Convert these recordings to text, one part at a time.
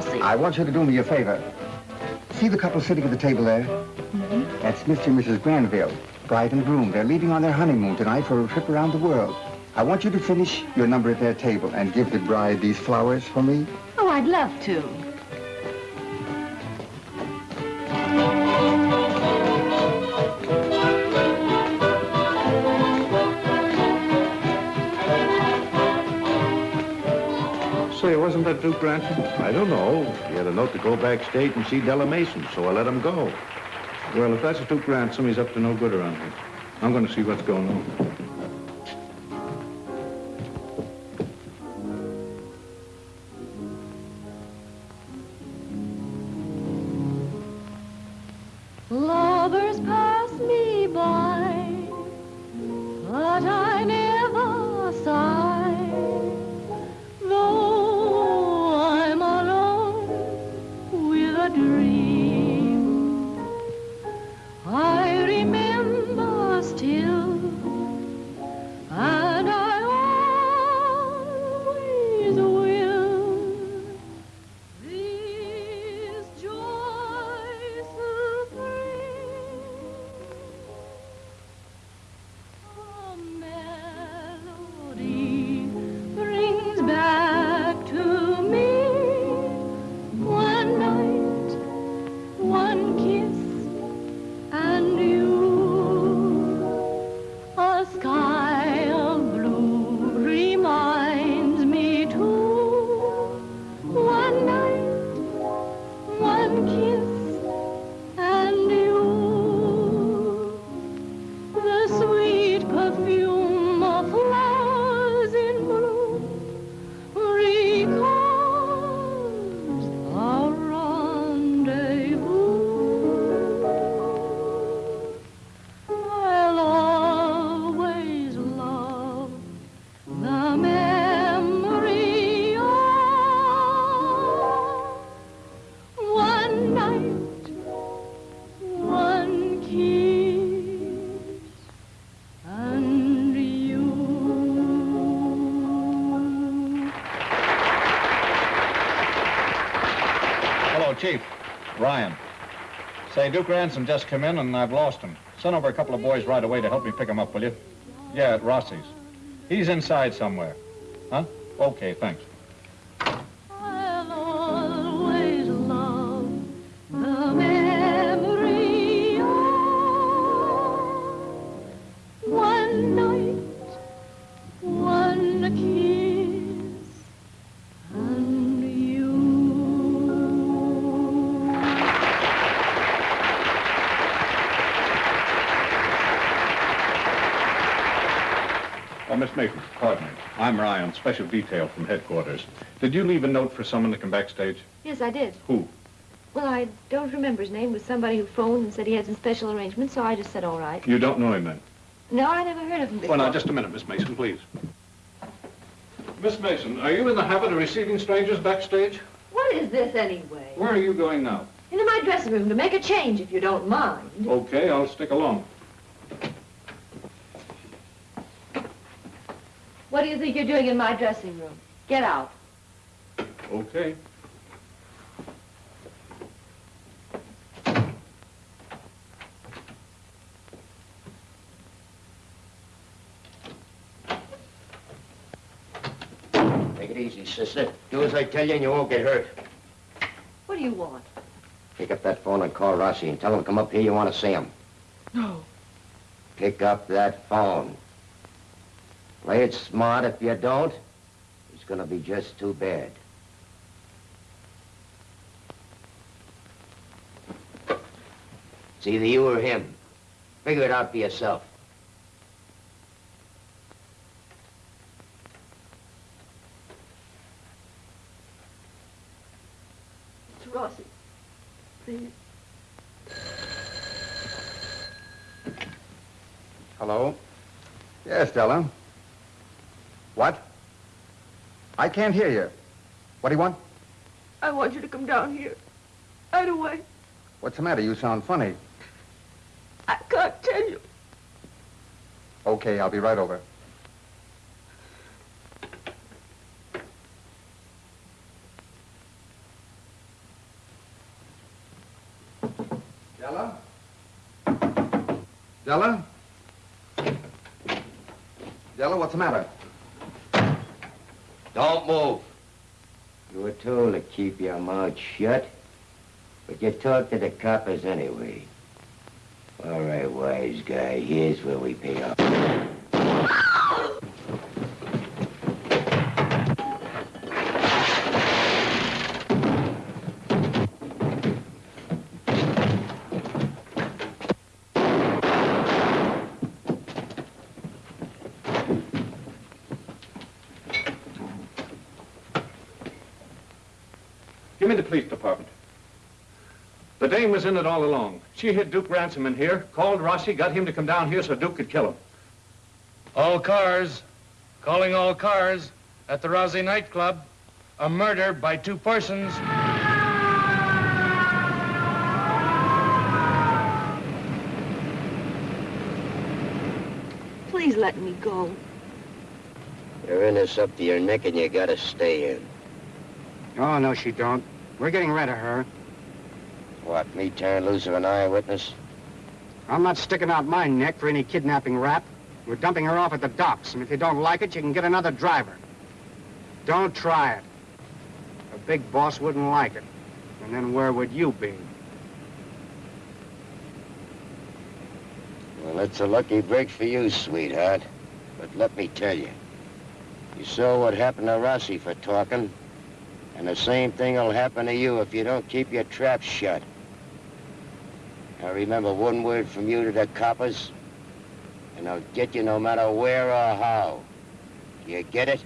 Della, Yes, Mr. Rossi. I want you to do me a favor. See the couple sitting at the table there? Mm. That's Mr. and Mrs. Granville, bride and groom. They're leaving on their honeymoon tonight for a trip around the world. I want you to finish your number at their table and give the bride these flowers for me. Oh, I'd love to. Ransom? I don't know. He had a note to go backstage and see Della Mason, so I let him go. Well, if that's Duke Ransom, he's up to no good around here. I'm going to see what's going on. Duke Ransom just come in and I've lost him. Send over a couple of boys right away to help me pick him up, will you? Yeah, at Rossi's. He's inside somewhere. Huh? Okay, thanks. Me. I'm Ryan, special detail from headquarters. Did you leave a note for someone to come backstage? Yes, I did. Who? Well, I don't remember his name. It was somebody who phoned and said he had some special arrangements, so I just said all right. You don't know him then? No, I never heard of him before. Well, now, just a minute, Miss Mason, please. Miss Mason, are you in the habit of receiving strangers backstage? What is this anyway? Where are you going now? Into my dressing room to make a change, if you don't mind. Okay, I'll stick along. What do you think you're doing in my dressing room? Get out. Okay. Take it easy, sister. Do as I tell you and you won't get hurt. What do you want? Pick up that phone and call Rossi and tell him to come up here. You want to see him. No. Pick up that phone. Play it smart. If you don't, it's going to be just too bad. It's either you or him. Figure it out for yourself. Mr. Rossi, please. Hello? Yes, Della. What? I can't hear you. What do you want? I want you to come down here. Right away. What's the matter? You sound funny. I can't tell you. Okay, I'll be right over. Della? Della? Della, what's the matter? Don't move. You were told to keep your mouth shut, but you talk to the coppers anyway. All right, wise guy, here's where we pay off. Give me the police department. The dame was in it all along. She hid Duke Ransom in here, called Rossi, got him to come down here so Duke could kill him. All cars. Calling all cars at the Rossi nightclub. A murder by two persons. Please let me go. You're in this up to your neck and you gotta stay in. Oh, no, she don't. We're getting rid of her. What, me turn loose of an eyewitness? I'm not sticking out my neck for any kidnapping rap. We're dumping her off at the docks, and if you don't like it, you can get another driver. Don't try it. A big boss wouldn't like it. And then where would you be? Well, it's a lucky break for you, sweetheart. But let me tell you, you saw what happened to Rossi for talking, and the same thing will happen to you if you don't keep your trap shut. Now remember one word from you to the coppers, and I'll get you no matter where or how. You get it?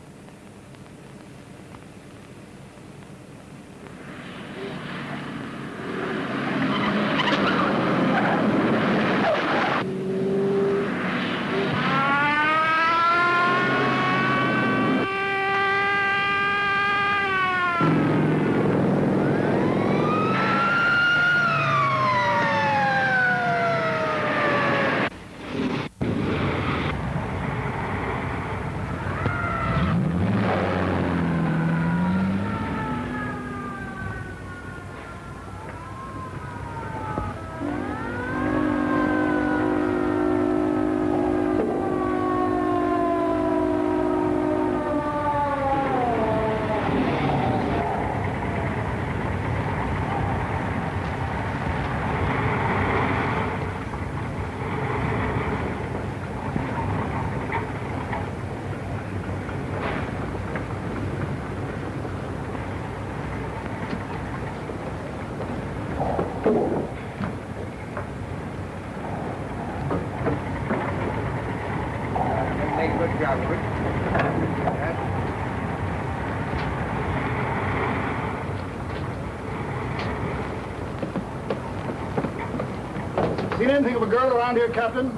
Of a girl around here, Captain?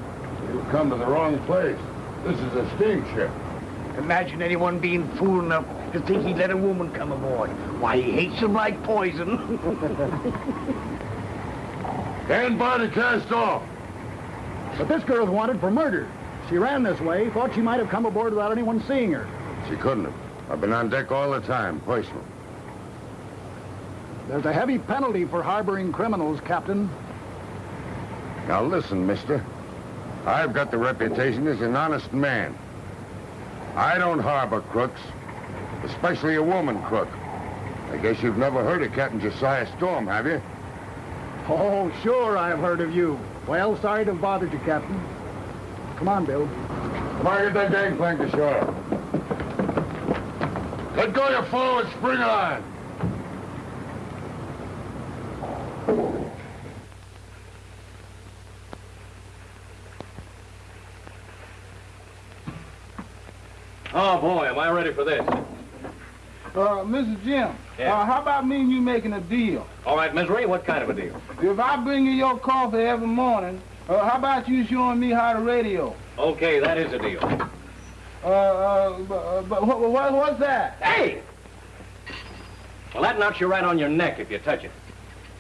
You've come to the wrong place. This is a steamship. Imagine anyone being fool enough to think he'd let a woman come aboard. Why, he hates them like poison. Stand by to cast off. But this girl's wanted for murder. She ran this way, thought she might have come aboard without anyone seeing her. She couldn't have. I've been on deck all the time, personal. There's a heavy penalty for harboring criminals, Captain. Now listen, mister. I've got the reputation as an honest man. I don't harbor crooks, especially a woman crook. I guess you've never heard of Captain Josiah Storm, have you? Oh, sure, I've heard of you. Well, sorry to have bothered you, Captain. Come on, Bill. Come on, get that gangplank to shore. Let go your forward, spring on. Oh, boy, am I ready for this. Uh, Mr. Jim, Yeah. uh, how about me and you making a deal? All right, Misery, what kind of a deal? If I bring you your coffee every morning, uh, how about you showing me how to radio? Okay, that is a deal. Uh, uh, but, uh, but what, what, what's that? Hey! Well, that knocks you right on your neck if you touch it.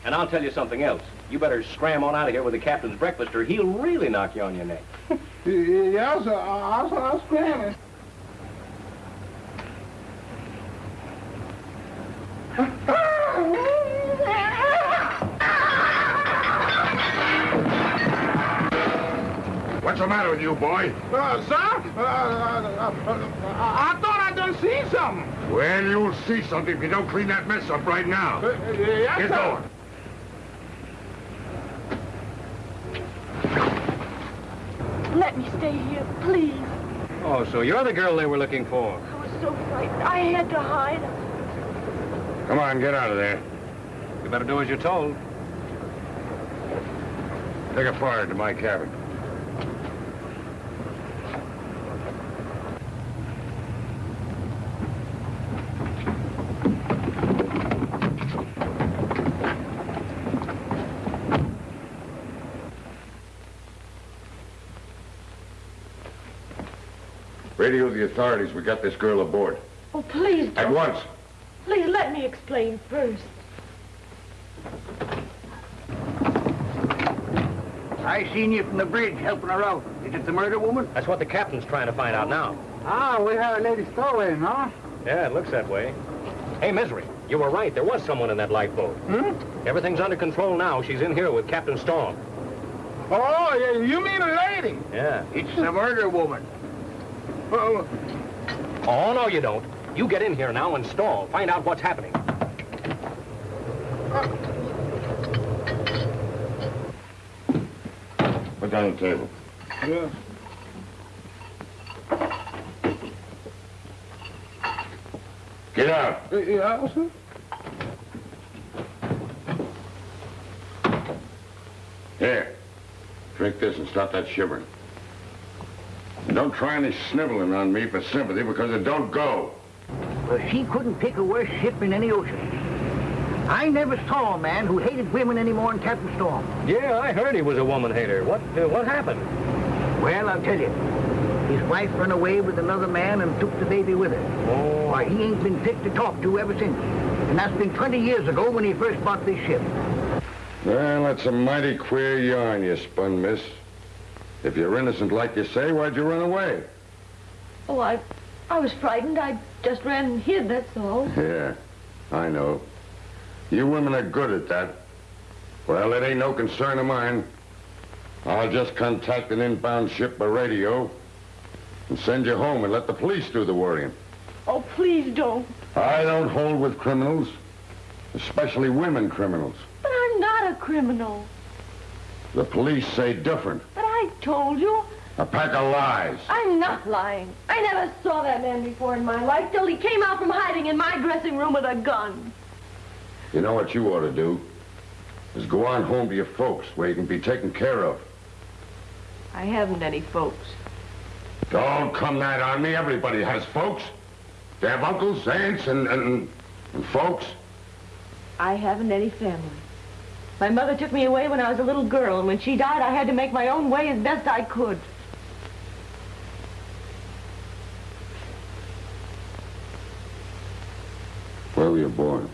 And I'll tell you something else. You better scram on out of here with the captain's breakfast, or he'll really knock you on your neck. Yeah, sir. I'll, I'll, I'll scram it. the matter with you, boy? Uh, sir, uh, uh, uh, I thought I done seen something. Well, you'll see something if you don't clean that mess up right now. Uh, yes, Get sir. going. Let me stay here, please. Oh, so you're the girl they were looking for. I was so frightened. I had to hide. Come on, get out of there. You better do as you're told. Take a fire to my cabin. Radio the authorities. We got this girl aboard. Oh, please At don't. once. Please let me explain first. I seen you from the bridge helping her out. Is it the murder woman? That's what the captain's trying to find out now. Ah, we had a lady stowaway, huh? Yeah, it looks that way. Hey, Misery, you were right. There was someone in that lifeboat. Hmm? Everything's under control now. She's in here with Captain Storm. Oh, yeah, you mean a lady? Yeah. It's the murder woman. Oh, Oh, no, you don't. You get in here now and stall. Find out what's happening. Put down the table. yeah. Get out. Uh, Yeah, sir. Here. Drink this and stop that shivering. And don't try any sniveling on me for sympathy because it don't go. Well, she couldn't pick a worse ship in any ocean. I never saw a man who hated women any more than Captain Storm. Yeah, I heard he was a woman hater. What, uh, what happened? Well, I'll tell you. His wife run away with another man and took the baby with her. Oh. Why, he ain't been fit to talk to ever since. And that's been 20 years ago when he first bought this ship. Well, that's a mighty queer yarn you spun, miss. If you're innocent like you say, why'd you run away? Oh, I, I was frightened. I just ran and hid, that's all. Yeah, I know. You women are good at that. Well, it ain't no concern of mine. I'll just contact an inbound ship by radio and send you home and let the police do the worrying. Oh, please don't. I don't hold with criminals, especially women criminals. But I'm not a criminal. The police say different. But I told you. A pack of lies. I'm not lying. I never saw that man before in my life till he came out from hiding in my dressing room with a gun. You know what you ought to do? Is go on home to your folks where you can be taken care of. I haven't any folks. Don't come that on me. Everybody has folks. They have uncles, aunts, and, and, and folks. I haven't any family. My mother took me away when I was a little girl, and when she died, I had to make my own way as best I could. Where were you born?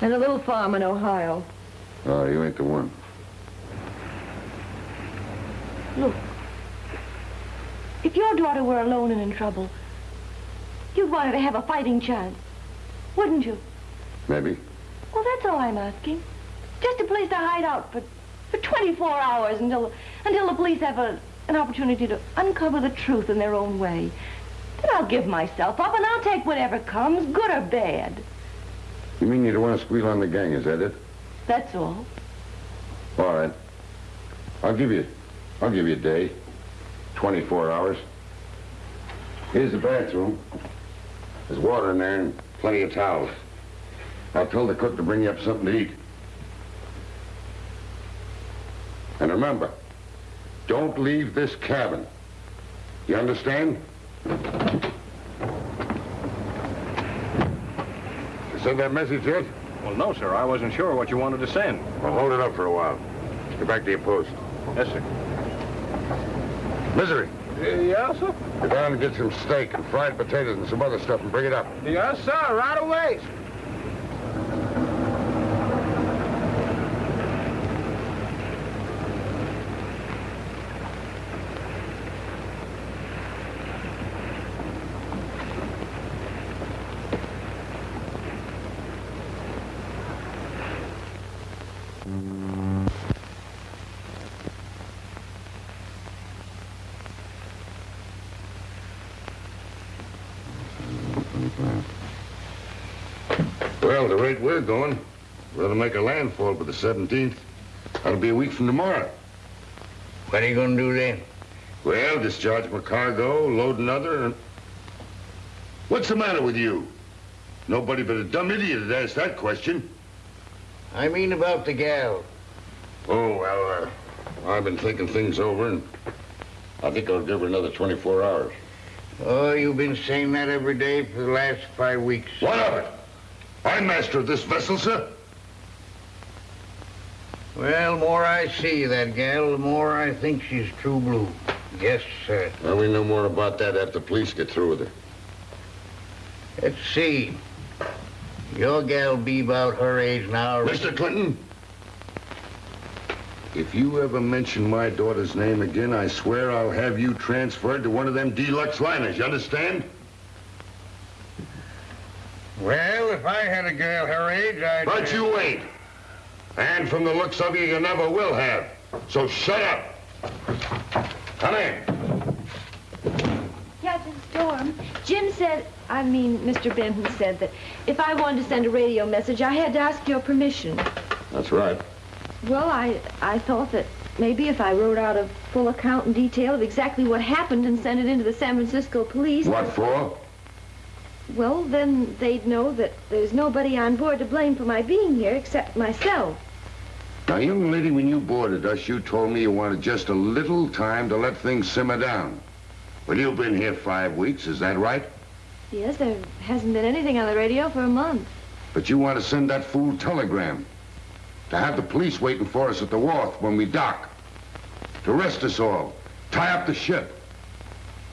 In a little farm in Ohio. Oh, you ain't the one. Look, if your daughter were alone and in trouble, you'd want her to have a fighting chance, wouldn't you? Maybe. Well, that's all I'm asking. Just a place to hide out for, for 24 hours until, until the police have a, an opportunity to uncover the truth in their own way. Then I'll give myself up and I'll take whatever comes, good or bad. You mean you don't want to squeal on the gang, is that it? That's all. All right. I'll give you, I'll give you a day. 24 hours. Here's the bathroom. There's water in there and plenty of towels. I'll tell the cook to bring you up something to eat. And remember, don't leave this cabin. You understand? You send that message yet? Well, no, sir. I wasn't sure what you wanted to send. Well, hold it up for a while. Get back to your post. Yes, sir. Misery, uh, Yes, sir. go down and get some steak and fried potatoes and some other stuff and bring it up. Yes, sir, right away. Rate we're going, we're to make a landfall for the 17th. That'll be a week from tomorrow. What are you gonna do then? Well, discharge my cargo, load another, and... What's the matter with you? Nobody but a dumb idiot would ask that question. I mean about the gal. Oh, well, uh, I've been thinking things over, and I think I'll give her another 24 hours. Oh, you've been saying that every day for the last five weeks. What of it? I'm master of this vessel, sir. Well, the more I see that gal, the more I think she's true blue. Yes, sir. Well, we know more about that after the police get through with her. Let's see. Your gal be about her age now. Mr. Clinton, if you ever mention my daughter's name again, I swear I'll have you transferred to one of them deluxe liners. You understand? Well, if I had a girl her age, I'd... But you ain't. And from the looks of you, you never will have. So shut up. Come in. Captain Storm, Jim said, I mean, Mr. Benton said that if I wanted to send a radio message, I had to ask your permission. That's right. Well, I, I thought that maybe if I wrote out a full account and detail of exactly what happened and sent it into the San Francisco police... What for? Well, then they'd know that there's nobody on board to blame for my being here except myself. Now, young lady, when you boarded us, you told me you wanted just a little time to let things simmer down. Well, you've been here five weeks, is that right? Yes, there hasn't been anything on the radio for a month. But you want to send that fool telegram. To have the police waiting for us at the wharf when we dock. To arrest us all. Tie up the ship.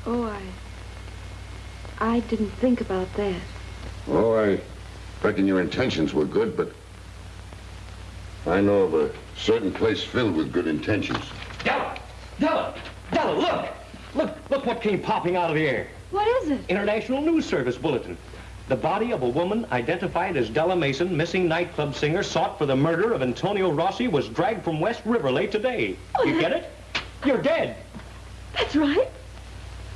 Oh, I... I didn't think about that. Oh, I reckon your intentions were good, but I know of a certain place filled with good intentions. Della! Della! Della, look! Look, look what came popping out of the air. What is it? International News Service Bulletin. The body of a woman identified as Della Mason, missing nightclub singer, sought for the murder of Antonio Rossi, was dragged from West River late today. Oh, you that- get it? You're dead. That's right.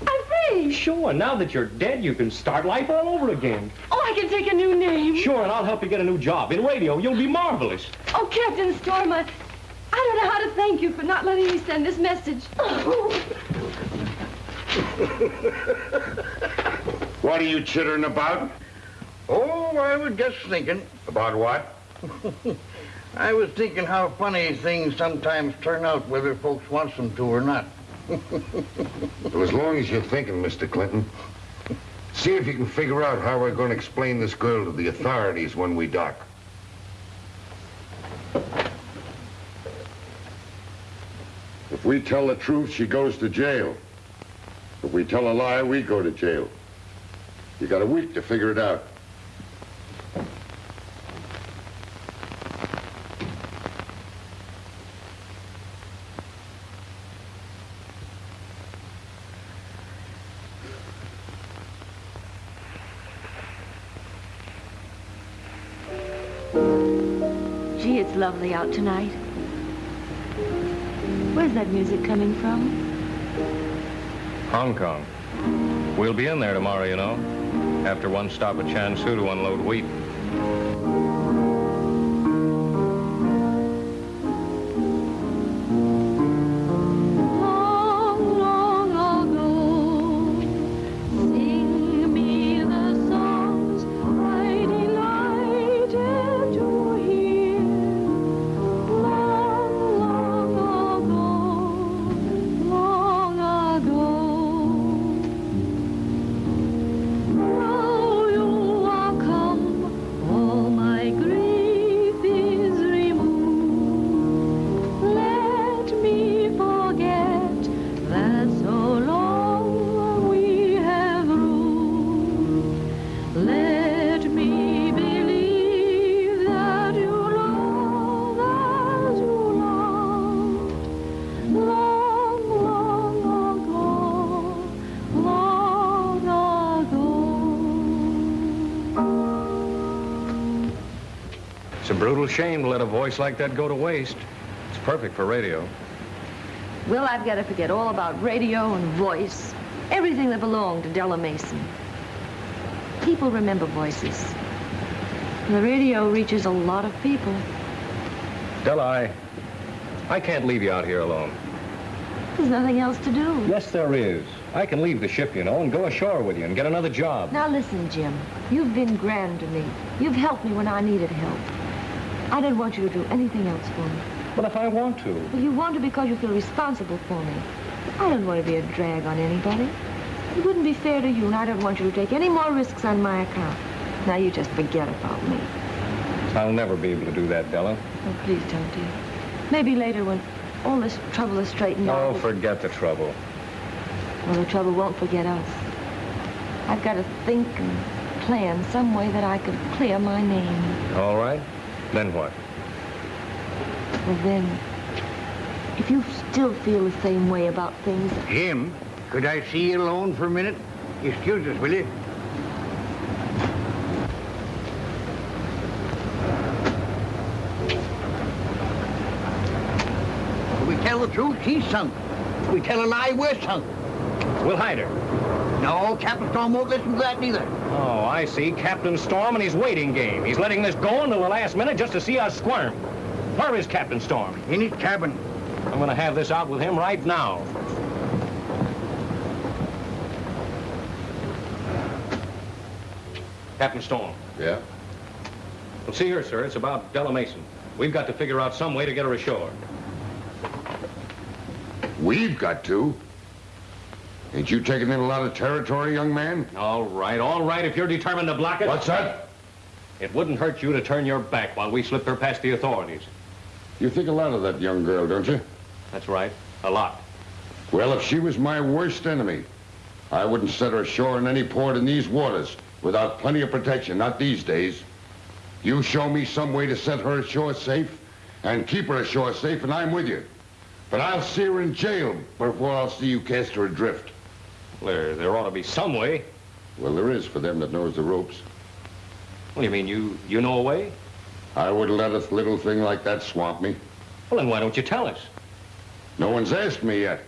I'm free. Sure, now that you're dead, you can start life all over again. Oh, I can take a new name. Sure, and I'll help you get a new job. In radio, you'll be marvelous. Oh, Captain Storm, I, I don't know how to thank you for not letting me send this message. What are you chittering about? Oh, I was just thinking. About what? I was thinking how funny things sometimes turn out, whether folks wants them to or not. Well, as long as you're thinking, Mr. Clinton, see if you can figure out how we're going to explain this girl to the authorities when we dock. If we tell the truth, she goes to jail. If we tell a lie, we go to jail. You got a week to figure it out. Out tonight. Where's that music coming from? Hong Kong. We'll be in there tomorrow, you know, after one stop at Chansu to unload wheat. Brutal shame to let a voice like that go to waste. It's perfect for radio. Well, I've got to forget all about radio and voice. Everything that belonged to Della Mason. People remember voices. The radio reaches a lot of people. Della, I, I can't leave you out here alone. There's nothing else to do. Yes, there is. I can leave the ship, you know, and go ashore with you and get another job. Now listen, Jim. You've been grand to me. You've helped me when I needed help. I don't want you to do anything else for me. But if I want to. Well, you want to because you feel responsible for me. I don't want to be a drag on anybody. It wouldn't be fair to you, and I don't want you to take any more risks on my account. Now you just forget about me. I'll never be able to do that, Della. Oh, please don't, dear. Maybe later when all this trouble is straightened out. Oh, forget the trouble. Well, the trouble won't forget us. I've got to think and plan some way that I could clear my name. All right. Then what? Well, then, if you still feel the same way about things... Jim, could I see you alone for a minute? Excuse us, will you? If we tell the truth, she's sunk. If we tell a lie, we're sunk. We'll hide her. No, Captain Storm won't listen to that neither. Oh, I see. Captain Storm and his waiting game. He's letting this go until the last minute just to see us squirm. Where is Captain Storm? In his cabin. I'm going to have this out with him right now. Captain Storm. Yeah? Well, see here, sir. It's about Della Mason. We've got to figure out some way to get her ashore. We've got to. Ain't you taking in a lot of territory, young man? All right, all right, if you're determined to block it. What's that? It wouldn't hurt you to turn your back while we slip her past the authorities. You think a lot of that young girl, don't you? That's right, a lot. Well, if she was my worst enemy, I wouldn't set her ashore in any port in these waters without plenty of protection, not these days. You show me some way to set her ashore safe and keep her ashore safe, and I'm with you. But I'll see her in jail before I'll see you cast her adrift. There, there ought to be some way. Well, there is for them that knows the ropes. Well, you mean you, you know a way? I wouldn't let a little thing like that swamp me. Well, then why don't you tell us? No one's asked me yet.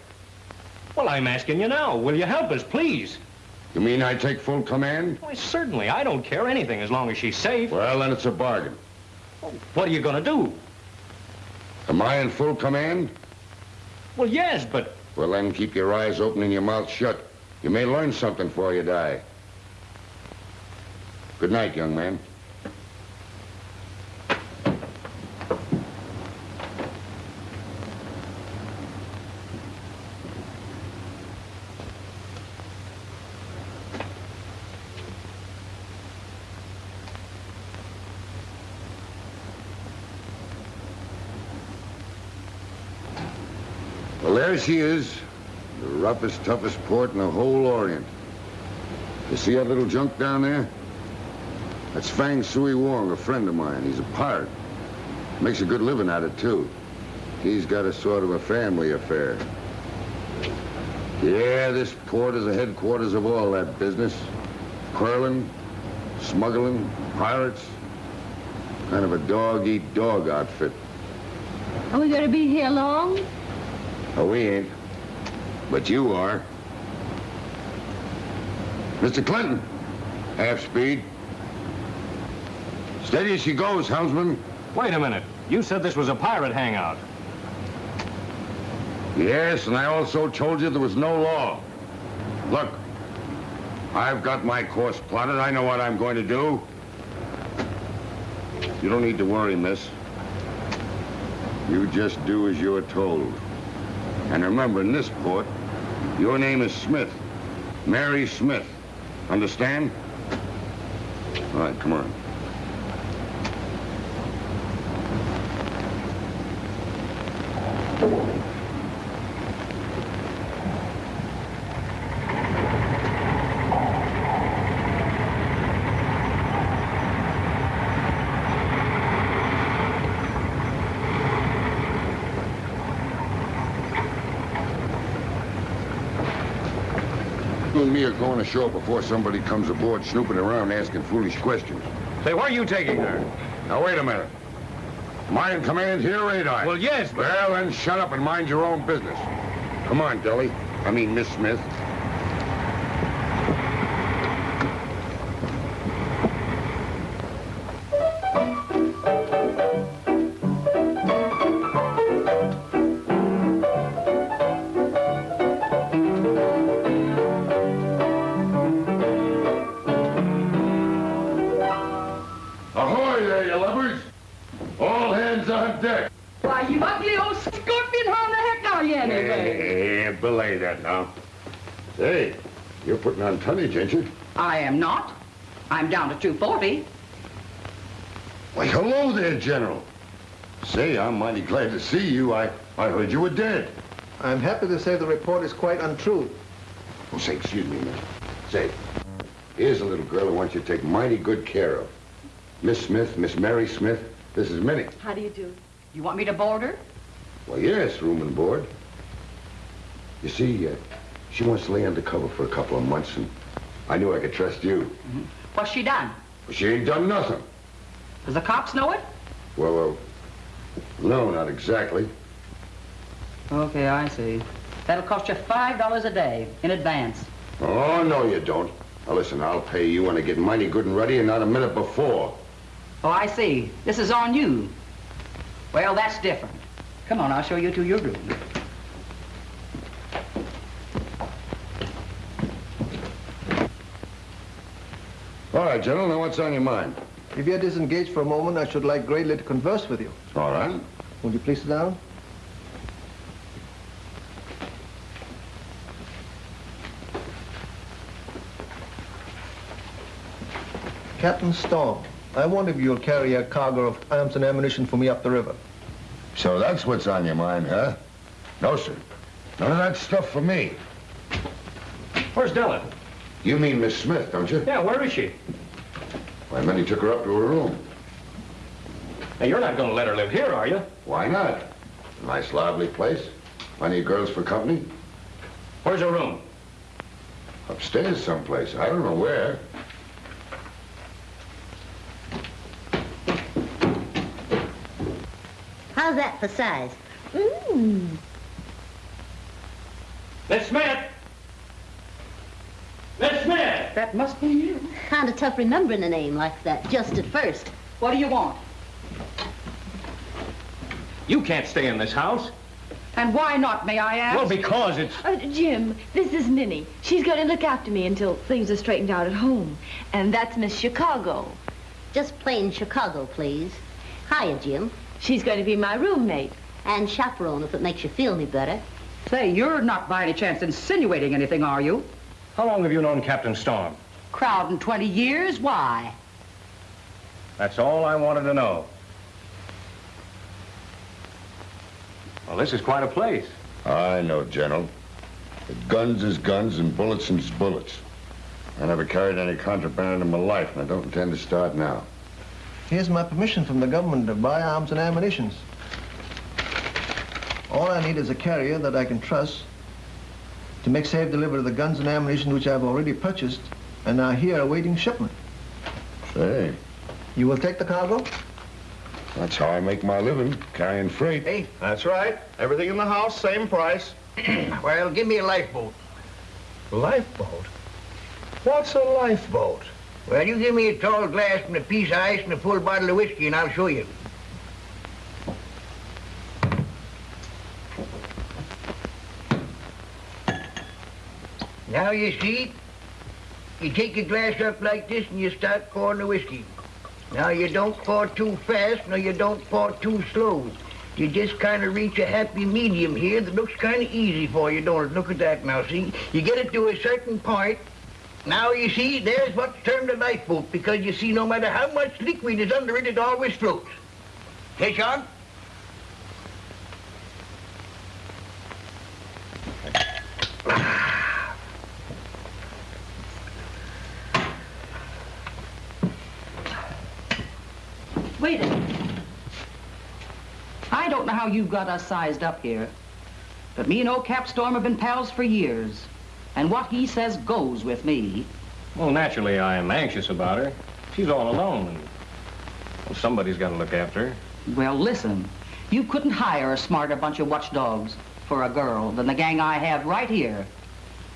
Well, I'm asking you now. Will you help us, please? You mean I take full command? Why, certainly. I don't care anything as long as she's safe. Well, then it's a bargain. What are you going to do? Am I in full command? Well, yes, but... Well, then keep your eyes open and your mouth shut. You may learn something before you die. Good night, young man. Well, there she is. Roughest, toughest port in the whole Orient. You see that little junk down there? That's Fang Sui Wong, a friend of mine. He's a pirate. Makes a good living at it, too. He's got a sort of a family affair. Yeah, this port is the headquarters of all that business. Curling, smuggling, pirates. Kind of a dog-eat-dog outfit. Are we going to be here long? Oh, we ain't. But you are. Mr. Clinton. Half speed. Steady as she goes, helmsman. Wait a minute. You said this was a pirate hangout. Yes, and I also told you there was no law. Look, I've got my course plotted. I know what I'm going to do. You don't need to worry, miss. You just do as you're told. And remember, in this port, your name is Smith. Mary Smith. Understand? All right, come on. Ashore before somebody comes aboard snooping around asking foolish questions. Say, where are you taking her? Now, wait a minute. Am I in command here, ain't I? Well, yes, but... Well, then shut up and mind your own business. Come on, Deli. I mean, Miss Smith. Tonnage, ain't you? I am not. I'm down to 240. Why, hello there, General. Say, I'm mighty glad to see you. I, I heard you were dead. I'm happy to say the report is quite untrue. Oh, say, excuse me, man. Say, here's a little girl I want you to take mighty good care of. Miss Smith, Miss Mary Smith, this is Minnie. How do you do? You want me to board her? Well, yes, room and board. You see, uh, she wants to lay undercover for a couple of months, and I knew I could trust you. What's she done? But she ain't done nothing. Does the cops know it? Well, uh, no, not exactly. Okay, I see. That'll cost you $5 a day in advance. Oh, no, you don't. Now, listen, I'll pay you when I get mighty good and ready and not a minute before. Oh, I see. This is on you. Well, that's different. Come on, I'll show you to your room. All right, General, now what's on your mind? If you're disengaged for a moment, I should like greatly to converse with you. All right. Will you please sit down? Captain Storm, I wonder if you'll carry a cargo of arms and ammunition for me up the river. So that's what's on your mind, huh? No, sir. None of that stuff for me. Where's Della? You mean Miss Smith, don't you? Yeah, where is she? Why, Minnie took her up to her room. Now, you're not going to let her live here, are you? Why not? Nice, lively place. Plenty of girls for company. Where's her room? Upstairs someplace. I don't know where. How's that for size? Mmm. Miss Smith! Miss Smith! That must be you. Kind of tough remembering a name like that, just at first. What do you want? You can't stay in this house. And why not, may I ask? Well, because it's... Uh, Jim, this is Minnie. She's going to look after me until things are straightened out at home. And that's Miss Chicago. Just plain Chicago, please. Hiya, Jim. She's going to be my roommate. And chaperone, if it makes you feel any better. Say, you're not by any chance insinuating anything, are you? How long have you known Captain Storm? Crowding 20 years? Why? That's all I wanted to know. Well, this is quite a place. I know, General. But guns is guns and bullets is bullets. I never carried any contraband in my life, and I don't intend to start now. Here's my permission from the government to buy arms and ammunition. All I need is a carrier that I can trust to make safe delivery of the guns and ammunition which I've already purchased and are here awaiting shipment. Say, You will take the cargo? that's how I make my living, carrying freight. Hey, that's right. Everything in the house, same price. well, give me a lifeboat. Lifeboat? What's a lifeboat? Well, you give me a tall glass and a piece of ice and a full bottle of whiskey, and I'll show you. Now you see, you take your glass up like this and you start pouring the whiskey. Now you don't pour too fast, nor you don't pour too slow. You just kind of reach a happy medium here that looks kind of easy for you, don't it? Look at that now, see? You get it to a certain point. Now you see, there's what's termed a lifeboat, because you see, no matter how much liquid is under it, it always floats. Hey, Sean? Wait a minute. I don't know how you've got us sized up here, but me and old Cap Storm have been pals for years. And what he says goes with me. Well, naturally, I am anxious about her. She's all alone, and well, somebody's got to look after her. Well, listen. You couldn't hire a smarter bunch of watchdogs for a girl than the gang I have right here.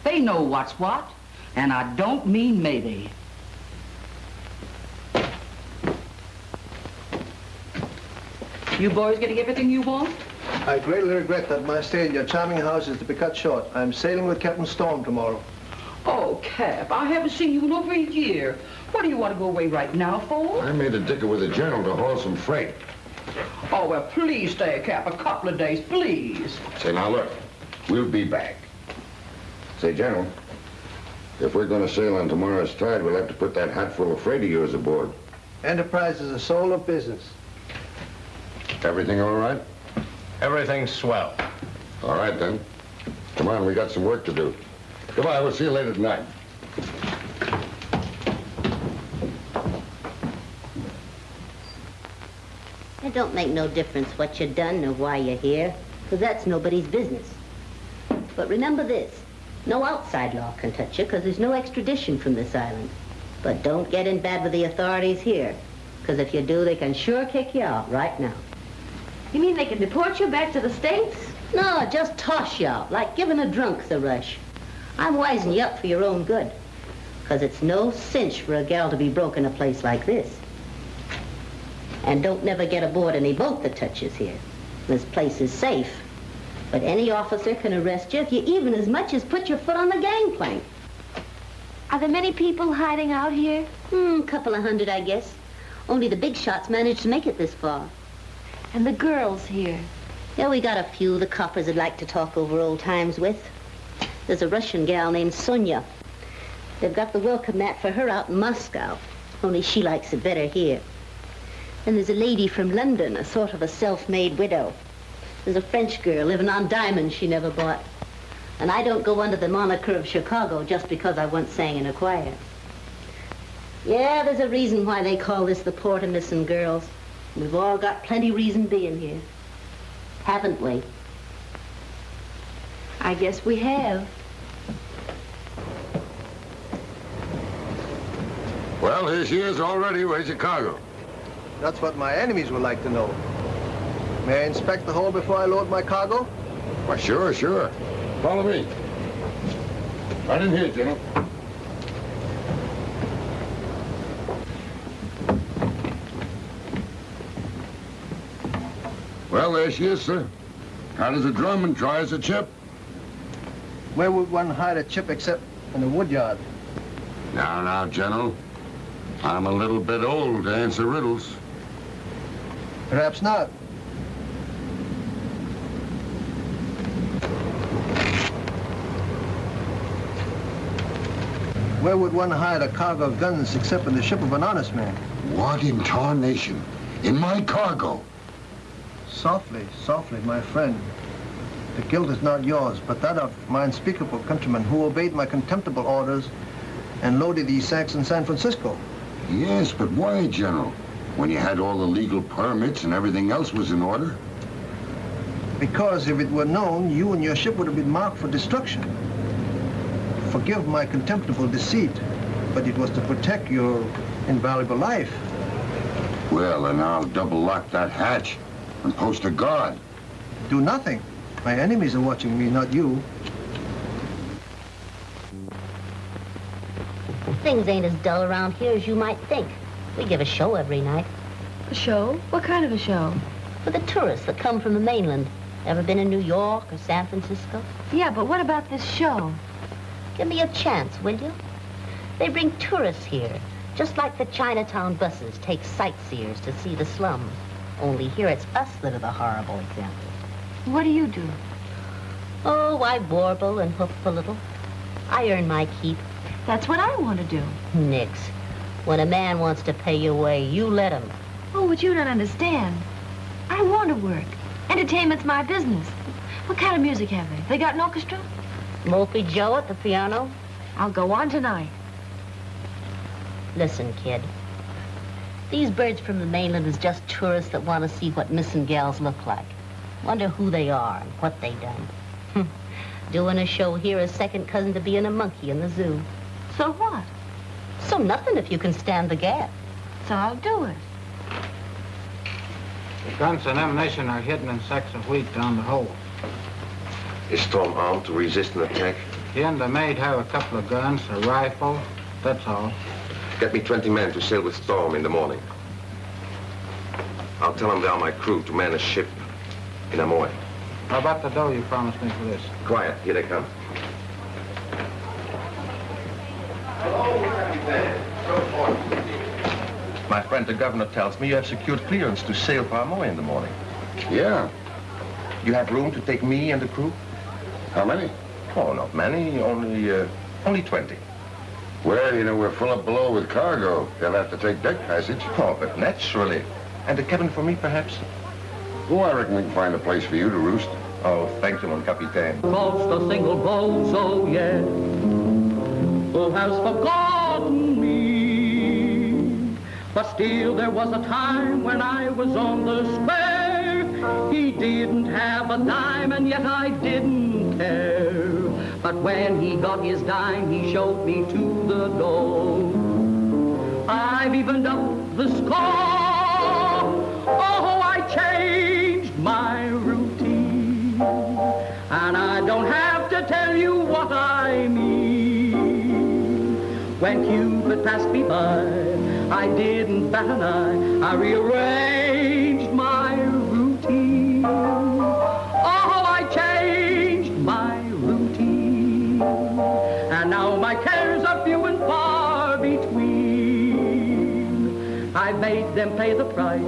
They know what's what, and I don't mean maybe. You boys getting everything you want? I greatly regret that my stay in your charming house is to be cut short. I'm sailing with Captain Storm tomorrow. Oh, Cap, I haven't seen you in over a year. What do you want to go away right now for? I made a dicker with the general to haul some freight. Oh, well, please stay, Cap, a couple of days, please. Say, now look, we'll be back. Say, General, if we're gonna sail on tomorrow's tide, we'll have to put that hatful of freight of yours aboard. Enterprise is a soul of business. Everything all right? Everything's swell. All right, then. Come on, we got some work to do. Goodbye, we'll see you later tonight. It don't make no difference what you done or why you're here, 'cause that's nobody's business. But remember this, no outside law can touch you, 'cause there's no extradition from this island. But don't get in bad with the authorities here, 'cause if you do, they can sure kick you out right now. You mean they can deport you back to the States? No, just toss you out, like giving a drunk the rush. I'm wising you up for your own good, 'cause it's no cinch for a gal to be broke in a place like this. And don't never get aboard any boat that touches here. This place is safe. But any officer can arrest you if you even as much as put your foot on the gangplank. Are there many people hiding out here? Hmm, couple of hundred, I guess. Only the big shots managed to make it this far. And the girls here? Yeah, we got a few the coppers would like to talk over old times with. There's a Russian gal named Sonia. They've got the welcome mat for her out in Moscow, only she likes it better here. And there's a lady from London, a sort of a self-made widow. There's a French girl living on diamonds she never bought. And I don't go under the moniker of Chicago just because I once sang in a choir. Yeah, there's a reason why they call this the port of missing girls. We've all got plenty reason being here. Haven't we? I guess we have. Well, here she is already. Where's Chicago? That's what my enemies would like to know. May I inspect the hull before I load my cargo? Why, sure, sure. Follow me. Right in here, General. Well, there she is, sir. Hot as a drum and dry as a chip. Where would one hide a chip except in the woodyard? Now, now, General. I'm a little bit old to answer riddles. Perhaps not. Where would one hide a cargo of guns except in the ship of an honest man? What in tarnation? In my cargo. Softly, softly, my friend. The guilt is not yours, but that of my unspeakable countrymen who obeyed my contemptible orders and loaded these sacks in San Francisco. Yes, but why, General? When you had all the legal permits and everything else was in order? Because if it were known, you and your ship would have been marked for destruction. Forgive my contemptible deceit, but it was to protect your invaluable life. Well, then I'll double lock that hatch and post a guard. Do nothing. My enemies are watching me, not you. Things ain't as dull around here as you might think. We give a show every night. A show? What kind of a show? For the tourists that come from the mainland. Ever been in New York or San Francisco? Yeah, but what about this show? Give me a chance, will you? They bring tourists here, just like the Chinatown buses take sightseers to see the slums. Only here it's us that are the horrible example. What do you do? Oh, I warble and hoof a little. I earn my keep. That's what I want to do. Nix. When a man wants to pay your way, you let him. Oh, but you don't understand. I want to work. Entertainment's my business. What kind of music have they? They got an orchestra? Mopey Joe at the piano? I'll go on tonight. Listen, kid. These birds from the mainland is just tourists that want to see what missing gals look like. Wonder who they are and what they done. Doing a show here is second cousin to being a monkey in the zoo. So what? So nothing if you can stand the gap. So I'll do it. The guns and ammunition are hidden in sacks of wheat down the hole. Is Storm armed to resist an attack? He and the maid have a couple of guns, a rifle, that's all. Get me 20 men to sail with Storm in the morning. I'll tell them they are my crew to man a ship in Amoy. How about the dough you promised me for this? Quiet, here they come. My friend the governor tells me you have secured clearance to sail for Amoy in the morning. Yeah. You have room to take me and the crew? How many? Oh, not many. Only, uh, only 20. Well, you know, we're full up below with cargo. They'll have to take deck passage. Oh, but naturally. And a cabin for me, perhaps? Oh, I reckon we can find a place for you to roost. Oh, thank you, mon capitaine. Lost a single boat, so yeah. Who has forgotten me? But still, there was a time when I was on the square. He didn't have a dime, and yet I didn't care. But when he got his dime, he showed me to the door. I've evened up the score. Oh, I changed my routine. And I don't have to tell you what I mean. When Cupid passed me by, I didn't bat an eye. I rearranged them pay the price.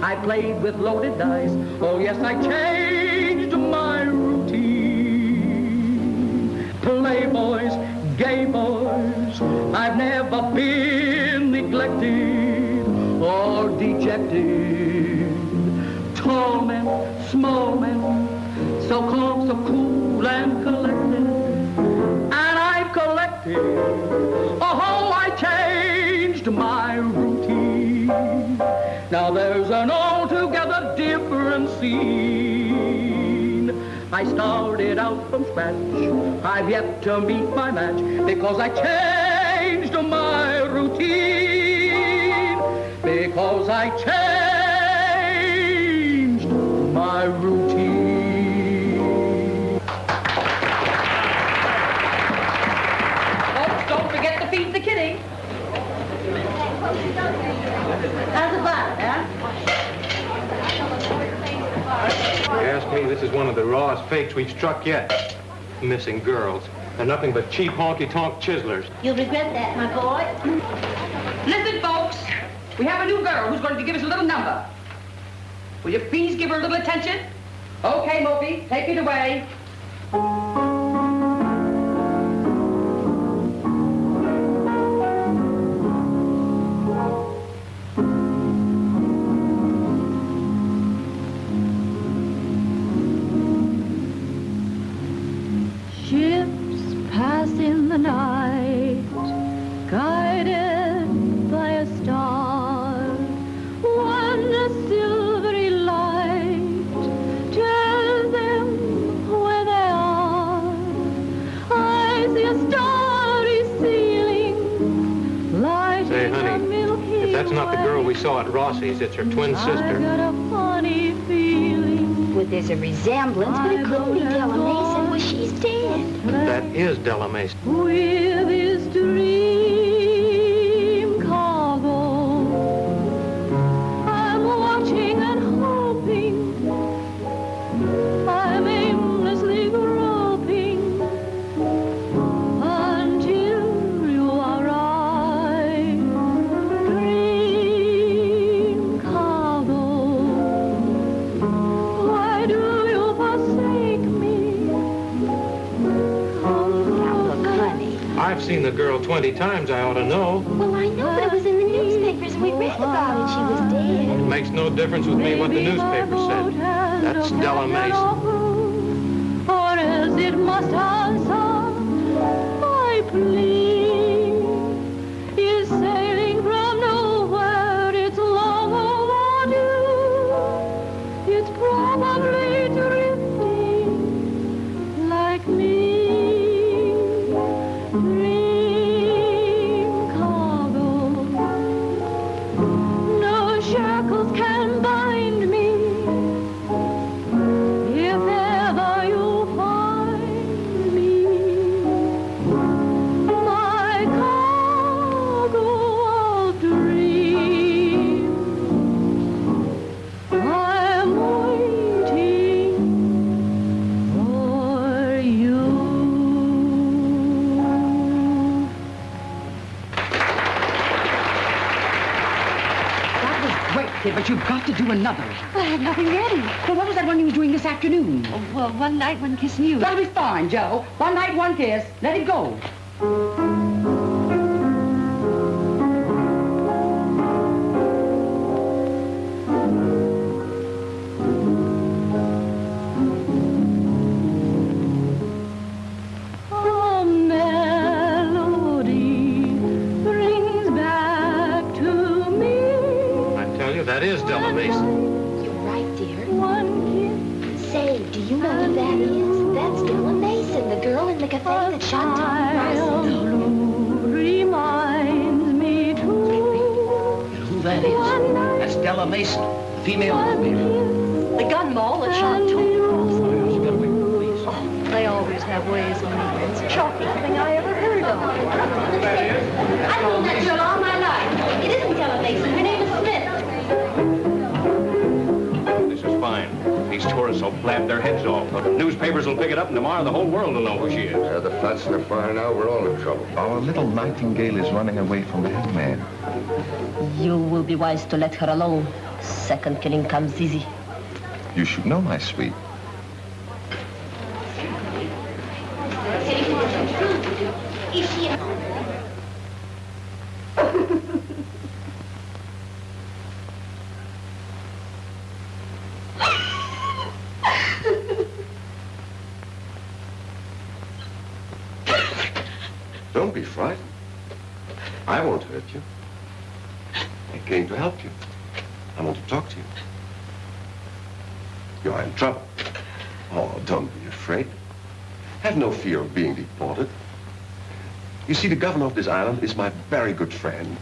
I played with loaded dice. Oh, yes, I changed my routine. Playboys, gay boys, I've never been neglected or dejected. Tall men, small men, so calm, so cool and collected. And I've collected, I started out from scratch. I've yet to meet my match because I changed my routine. Because I changed my routine. You ask me, this is one of the rawest fakes we've struck yet. Missing girls. They're nothing but cheap honky-tonk chiselers. You'll regret that, my boy. Listen, folks. We have a new girl who's going to give us a little number. Will you please give her a little attention? Okay, Moby, take it away. Resemblance, but it couldn't be Della Mason. Well, she's dead. That is Della Mason. This afternoon? Oh, well, one night, one kissing you. That'll be fine, Joe. One night, one kiss. Let it go. Nightingale is running away from the headman. You will be wise to let her alone. Second killing comes easy. You should know, my sweet. Don't be frightened. I won't hurt you. I came to help you. I want to talk to you. You are in trouble. Oh, don't be afraid. Have no fear of being deported. You see, the governor of this island is my very good friend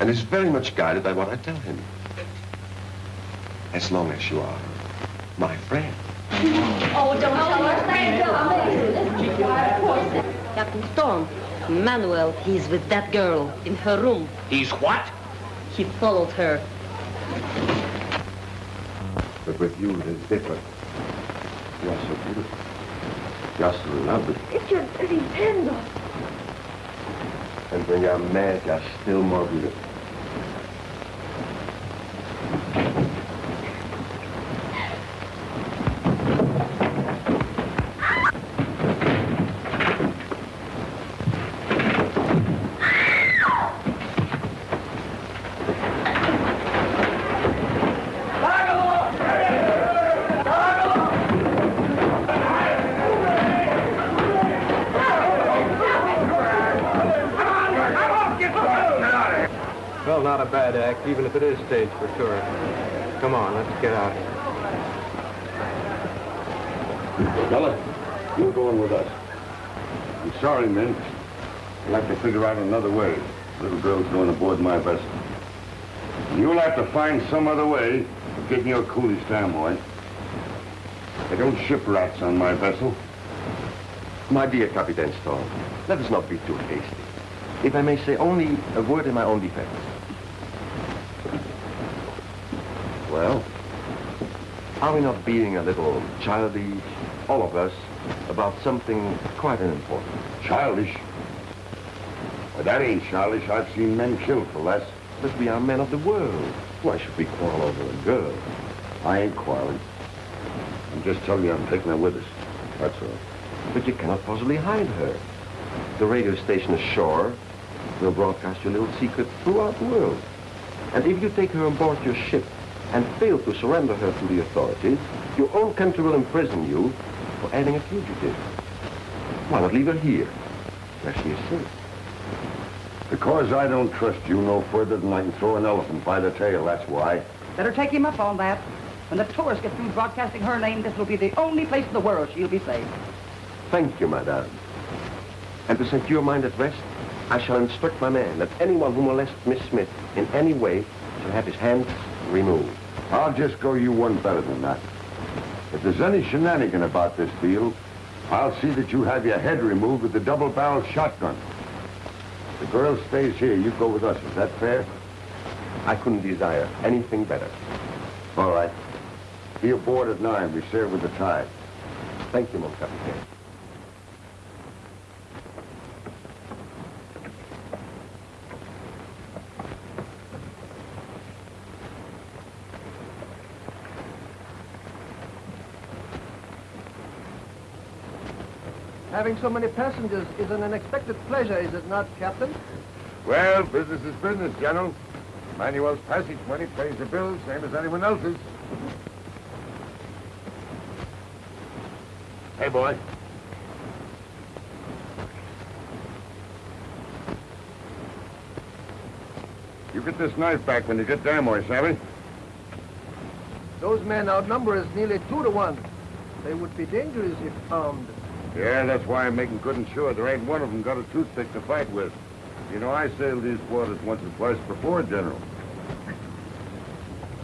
and is very much guided by what I tell him. As long as you are my friend. Oh, don't tell her. Captain Storm, Manuel, he's with that girl in her room. He's what? He followed her. But with you, it is different. You are so beautiful. You are so lovely. It's your dirty hands off. And when you're mad, you're still more beautiful. Well, not a bad act, even if it is staged for tourists. Come on, let's get out. Bella, you're going with us. I'm sorry, men. We'll have to figure out another way. The Little girl's going aboard my vessel. And you'll have to find some other way of getting your coolies to Amoy. Eh? I don't ship rats on my vessel. My dear Captain Storm, let us not be too hasty. If I may say only a word in my own defense. Well, are we not being a little childish, all of us, about something quite unimportant? Childish? Well, that ain't childish. I've seen men killed for less. But we are men of the world. Why should we quarrel over a girl? I ain't quarreling. I'm just telling you I'm taking her with us. That's all. But you cannot possibly hide her. The radio station ashore will broadcast your little secret throughout the world. And if you take her on board your ship and fail to surrender her to the authorities, your own country will imprison you for aiding a fugitive. Why not leave her here, where she is safe? Because I don't trust you no further than I can throw an elephant by the tail, that's why. Better take him up on that. When the tourists get through broadcasting her name, this will be the only place in the world she'll be safe. Thank you, madame. And to set your mind at rest, I shall instruct my man that anyone who molests Miss Smith in any way shall have his hands removed. I'll just go you one better than that. If there's any shenanigan about this deal, I'll see that you have your head removed with the double-barreled shotgun. The girl stays here. You go with us. Is that fair? I couldn't desire anything better. All right. Be aboard at nine. We sail with the tide. Thank you, mon capitaine. Having so many passengers is an unexpected pleasure, is it not, Captain? Well, business is business, General. Manuel's passage money pays the bills, same as anyone else's. Hey, boy. You get this knife back when you get there, boy, savvy? Those men outnumber us nearly two to one. They would be dangerous if found. Yeah, that's why I'm making good and sure there ain't one of them got a toothpick to fight with. You know, I sailed these waters once or twice before, General.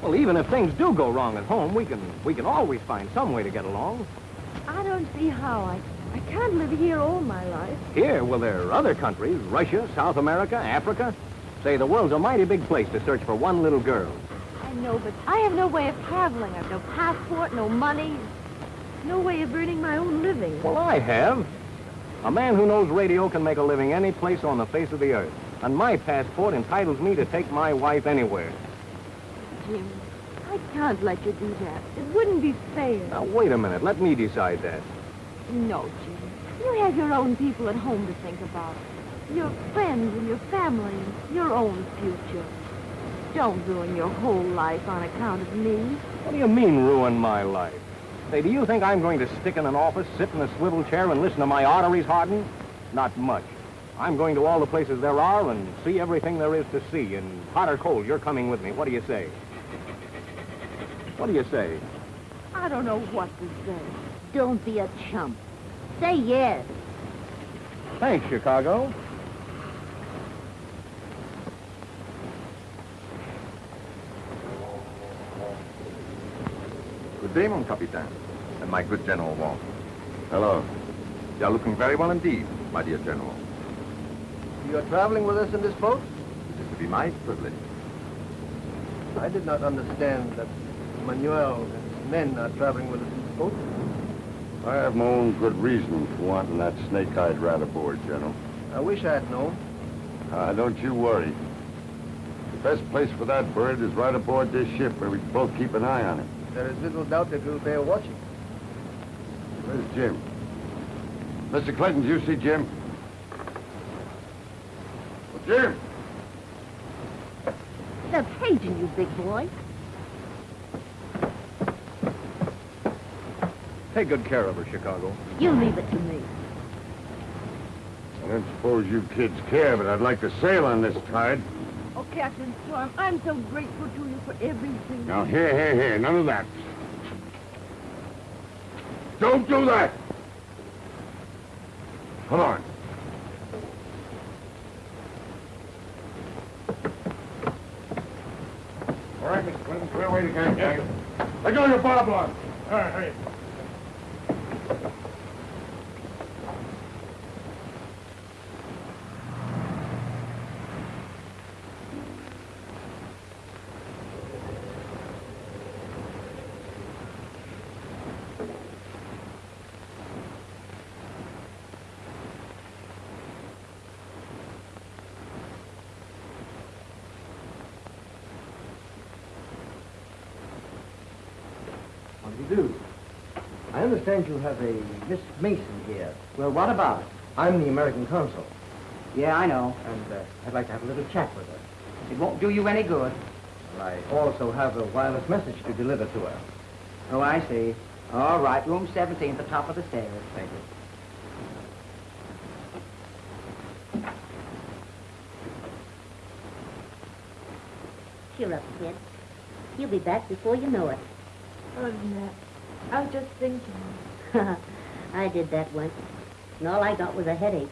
Well, even if things do go wrong at home, we can we can always find some way to get along. I don't see how. I, I can't live here all my life. Here, well, there are other countries, Russia, South America, Africa. Say, the world's a mighty big place to search for one little girl. I know, but I have no way of traveling. I've no passport, no money, no way of earning my own living. Well, I have. A man who knows radio can make a living any place on the face of the earth. And my passport entitles me to take my wife anywhere. Jim, I can't let you do that. It wouldn't be fair. Now, wait a minute. Let me decide that. No, Jim. You have your own people at home to think about. Your friends and your family and your own future. Don't ruin your whole life on account of me. What do you mean, ruin my life? Say, do you think I'm going to stick in an office, sit in a swivel chair, and listen to my arteries harden? Not much. I'm going to all the places there are and see everything there is to see. And hot or cold, you're coming with me. What do you say? What do you say? I don't know what to say. Don't be a chump. Say yes. Thanks, Chicago. Good day, mon capitaine, and my good General Wong. Hello. You are looking very well indeed, my dear General. You are traveling with us in this boat? It is to be my privilege. I did not understand that Manuel and his men are traveling with us in this boat. I have my own good reason for wanting that snake-eyed rat aboard, General. I wish I had known. Ah, don't you worry. The best place for that bird is right aboard this ship where we can both keep an eye on him. There is little doubt that we'll bear watching. Where's Jim? Mr. Clinton, do you see Jim? Well, Jim! They're paging you, big boy. Take good care of her, Chicago. You leave it to me. I don't suppose you kids care, but I'd like to sail on this tide. Captain Storm, I'm so grateful to you for everything. Now, here, here, here, none of that. Don't do that! Come on. All right, Mr. Clinton, clear away the gang, gang. Let go of your bob line. All right, hurry. Understand you have a Miss Mason here. Well, what about it? I'm the American consul. Yeah, I know. And uh, I'd like to have a little chat with her. It won't do you any good. Well, I also have a wireless message to deliver to her. Oh, I see. All right, room 17 at the top of the stairs. Thank you. Cheer up, kid. You'll be back before you know it. Oh, Nat, I was just thinking. I did that once, and all I got was a headache.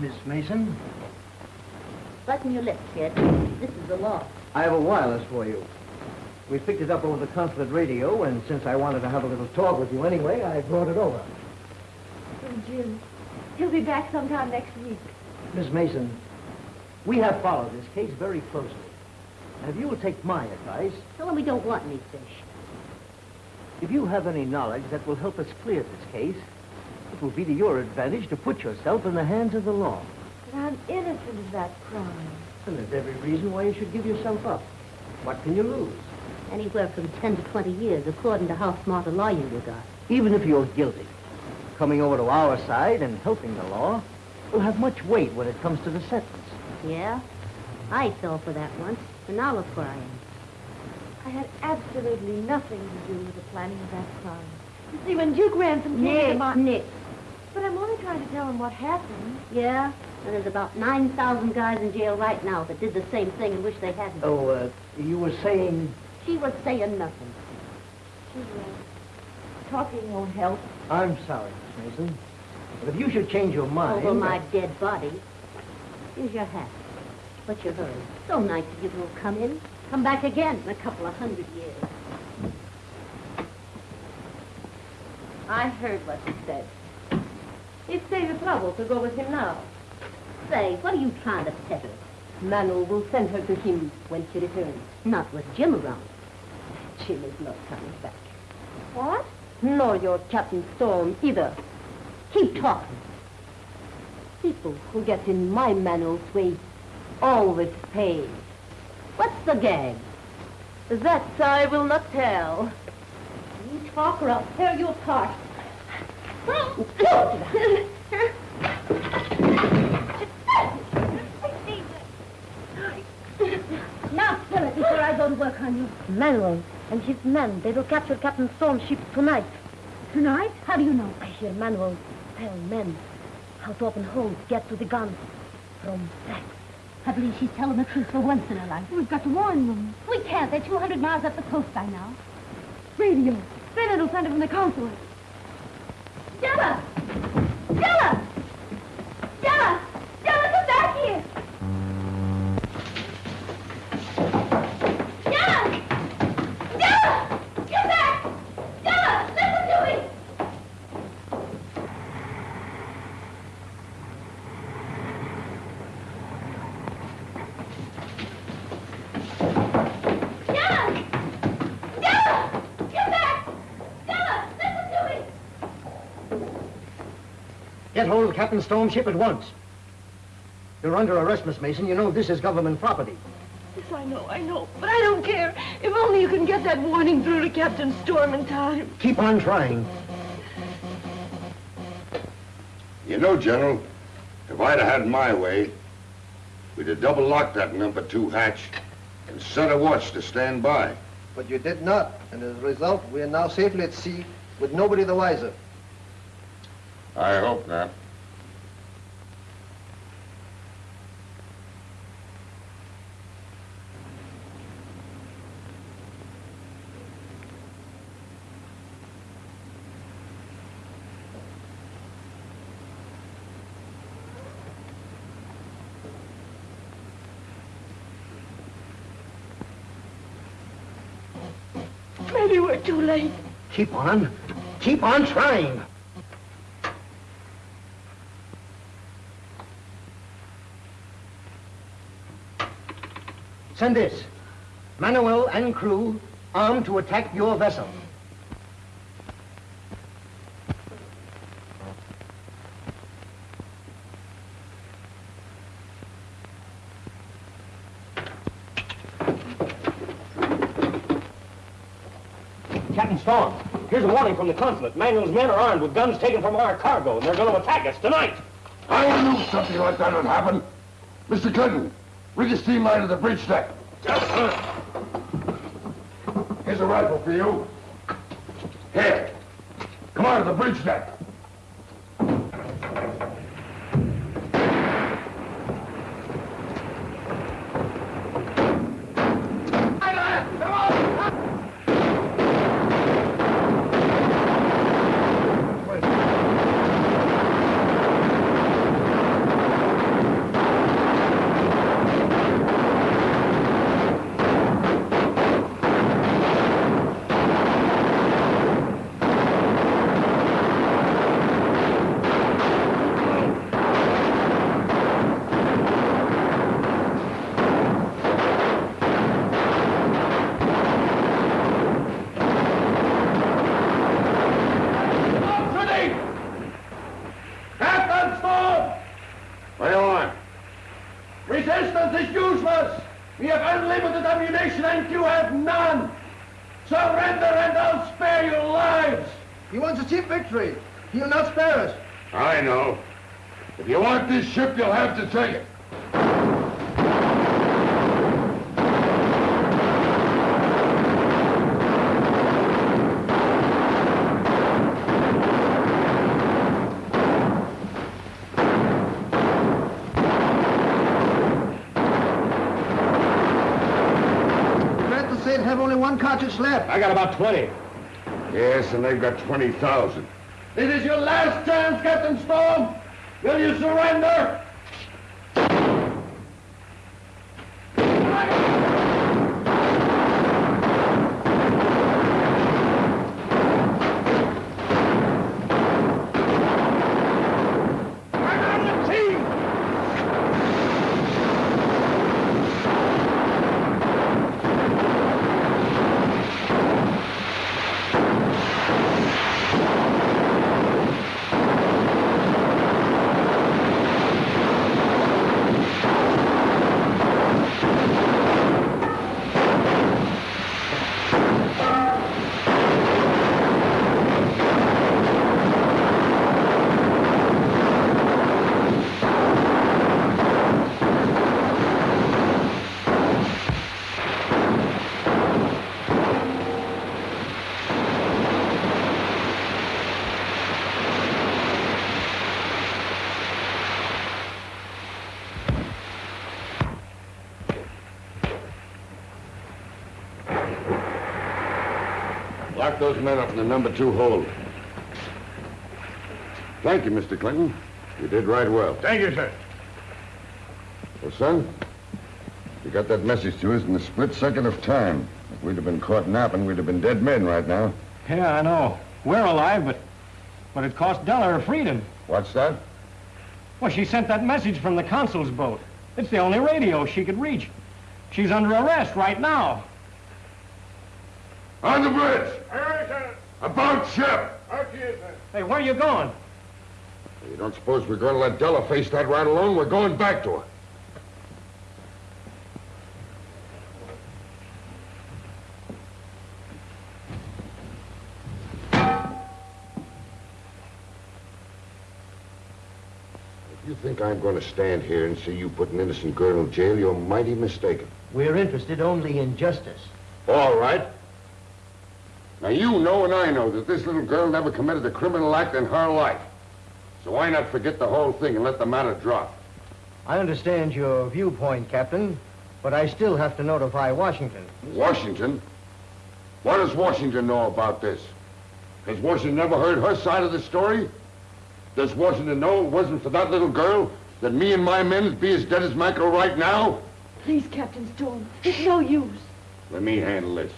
Miss Mason, Button your lips, kid. This is the law. I have a wireless for you. We picked it up over the consulate radio, and since I wanted to have a little talk with you anyway, I brought it over. Oh, Jim, he'll be back sometime next week. Miss Mason, we have followed this case very closely. And if you will take my advice, Tell him we don't want any fish. if you have any knowledge that will help us clear this case, it will be to your advantage to put yourself in the hands of the law. But I'm innocent of that crime. And there's every reason why you should give yourself up. What can you lose? Anywhere from 10 to 20 years, according to how smart a lawyer you got. Even if you're guilty, coming over to our side and helping the law will have much weight when it comes to the sentence. Yeah? I fell for that once, and now look where I am. I had absolutely nothing to do with the planning of that crime. You see, when Duke Ransom came Nick, into my... Nick. But I'm only trying to tell him what happened. Yeah? And there's about 9,000 guys in jail right now that did the same thing and wish they hadn't. Oh, uh, you were saying... She was saying nothing. She was. Talking won't help. I'm sorry, Miss Mason. But if you should change your mind... Over my dead body. Here's your hat. What's your hurry? So nice of you to have come in. Come back again in a couple of hundred years. I heard what you said. It saved the trouble to go with him now. Say, what are you trying to peddle? Manu will send her to him when she returns. Not with Jim around. Jim is not coming back. What? Nor your Captain Storm either. Keep talking. People who get in my Manu's way always pay. What's the gag? That I will not tell. You talk or I'll tear you apart. now spill it before I go to work on you. Manuel and his men, they will capture Captain Storm's ship tonight. Tonight? How do you know? I hear Manuel tell men how open holes, get to the guns from sex. I believe she's telling the truth for once in her life. We've got to warn them. We can't. They're 200 miles up the coast by now. Radio. Then it'll send it from the consulate. Della! Della! Della, come back here! Della! Della! Come back! Della, listen to me! Della! Della! Come back! Della, listen to me! Get hold of Captain Storm's ship at once. You're under arrest, Miss Mason. You know this is government property. Yes, I know, I know. But I don't care. If only you can get that warning through to Captain Storm in time. Keep on trying. You know, General, if I'd have had my way, we'd have double locked that number two hatch and set a watch to stand by. But you did not, and as a result, we are now safely at sea with nobody the wiser. I hope not. Maybe we're too late. Keep on. Keep on trying. Send this. Manuel and crew armed to attack your vessel. Captain Storm, here's a warning from the consulate. Manuel's men are armed with guns taken from our cargo, and they're going to attack us tonight. I knew something like that would happen. Mr. Clinton, rig a steam line to the bridge deck. Yes. Here's a rifle for you. Here. Come on to the bridge deck. Captain Storm! Right on. Resistance is useless! We have unlimited ammunition and you have none! Surrender and I'll spare your lives! He wants a cheap victory. He'll not spare us. I know. If you want this ship, you'll have to take it. Glad to say it have only one cartridge left. I got about 20. Yes, and they've got 20,000. This is your last chance, Captain Storm! Will you surrender? Those men up in the number two hold. Thank you, Mr. Clinton. You did right well. Thank you, sir. Well, son, you got that message to us in the split second of time. If we'd have been caught napping, we'd have been dead men right now. Yeah, I know. We're alive, but but it cost Della her freedom. What's that? Well, she sent that message from the consul's boat. It's the only radio she could reach. She's under arrest right now. On the bridge! Aye, sir. About ship! Out here, sir. Hey, where are you going? You don't suppose we're going to let Della face that right alone? We're going back to her. If you think I'm going to stand here and see you put an innocent girl in jail, you're mighty mistaken. We're interested only in justice. All right. Now, you know and I know that this little girl never committed a criminal act in her life. So why not forget the whole thing and let the matter drop? I understand your viewpoint, Captain, but I still have to notify Washington. Washington? What does Washington know about this? Has Washington never heard her side of the story? Does Washington know it wasn't for that little girl that me and my men would be as dead as mackerel right now? Please, Captain Storm. It's no use. Let me handle this.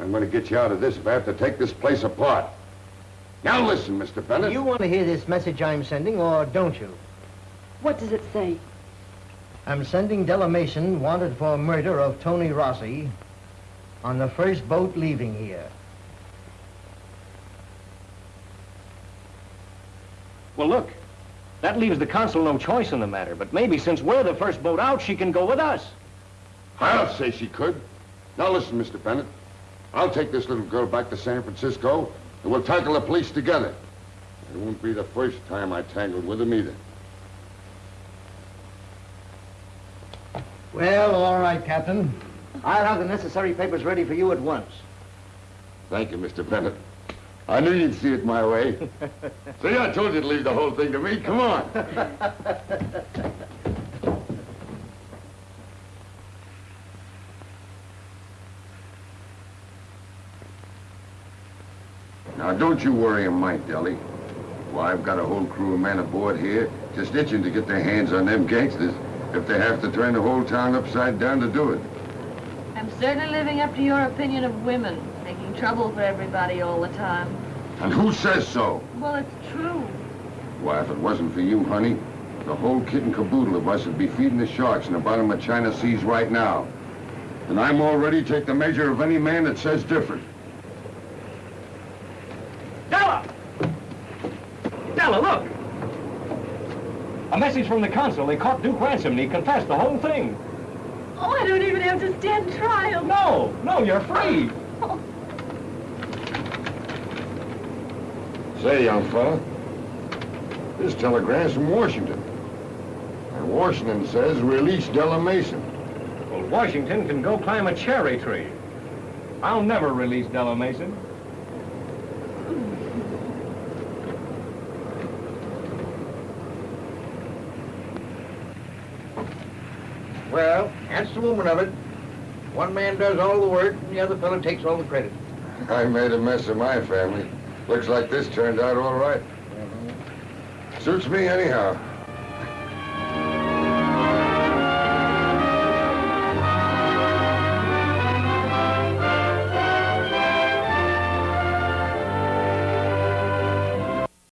I'm going to get you out of this if I have to take this place apart. Now listen, Mr. Bennett. You want to hear this message I'm sending, or don't you? What does it say? I'm sending Della Mason wanted for murder of Tony Rossi on the first boat leaving here. Well, look, that leaves the consul no choice in the matter, but maybe since we're the first boat out, she can go with us. I'll say she could. Now listen, Mr. Bennett. I'll take this little girl back to San Francisco, and we'll tackle the police together. It won't be the first time I tangled with them either. Well, all right, Captain. I'll have the necessary papers ready for you at once. Thank you, Mr. Bennett. I knew you'd see it my way. See, I told you to leave the whole thing to me. Come on. Now, don't you worry a mite, Della. Why, I've got a whole crew of men aboard here just itching to get their hands on them gangsters if they have to turn the whole town upside down to do it. I'm certainly living up to your opinion of women, making trouble for everybody all the time. And who says so? Well, it's true. Why, if it wasn't for you, honey, the whole kit and caboodle of us would be feeding the sharks in the bottom of China seas right now. And I'm already take the measure of any man that says different. Della! Della, look! A message from the consul. They caught Duke Ransom and he confessed the whole thing. Oh, I don't even have to stand trial. No, no, you're free. Say, young fella, this telegram's from Washington. And Washington says release Della Mason. Well, Washington can go climb a cherry tree. I'll never release Della Mason. Well, that's the woman of it. One man does all the work, and the other fellow takes all the credit. I made a mess of my family. Looks like this turned out all right. Mm-hmm. Suits me anyhow.